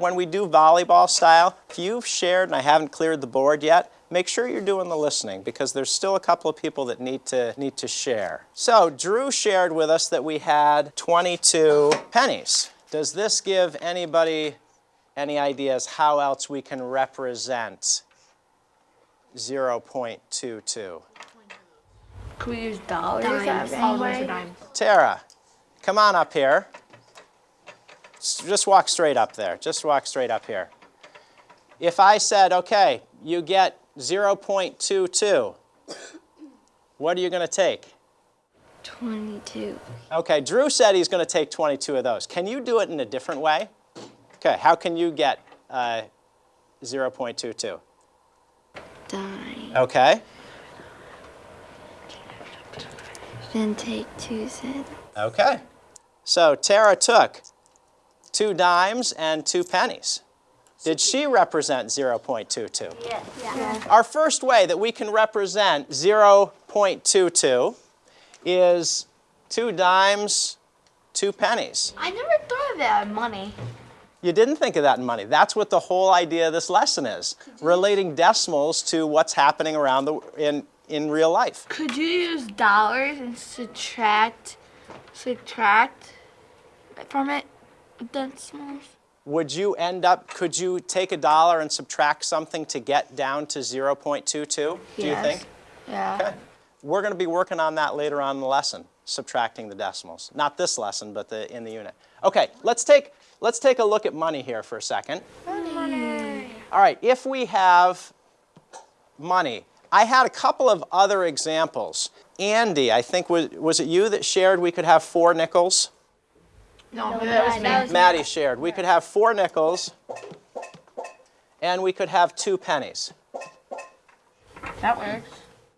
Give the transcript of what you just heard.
when we do volleyball style, if you've shared and I haven't cleared the board yet, make sure you're doing the listening because there's still a couple of people that need to, need to share. So Drew shared with us that we had 22 pennies. Does this give anybody any ideas how else we can represent 0.22? Could we use dollars? Dimes. Those Anyway. are dimes. Tara, come on up here. Just walk straight up there. Just walk straight up here. If I said, okay, you get 0.22, what are you going to take? 22. Okay, Drew said he's going to take 22 of those. Can you do it in a different way? Okay, how can you get uh, 0.22? Dime. Okay, Then take 2 cents. okay. So Tara took two dimes and two pennies. Did she represent 0.22? Yeah. Our first way that we can represent 0.22 is two dimes, two pennies. I never thought of that in money. You didn't think of that in money. That's what the whole idea of this lesson is, relating decimals to what's happening around the, in, in real life. Could you use dollars and subtract, subtract from it decimals? Would you end up, could you take a dollar and subtract something to get down to 0.22, do you Yes. think? Yeah. Okay. We're going to be working on that later on in the lesson, subtracting the decimals. Not this lesson, but the, in the unit. Okay, let's take, let's take a look at money here for a second. Money. All right, if we have money, I had a couple of other examples. Andy, I think, was, was it you that shared we could have four nickels? No, that was me. that was- Maddie shared. We could have four nickels and we could have two pennies. That works.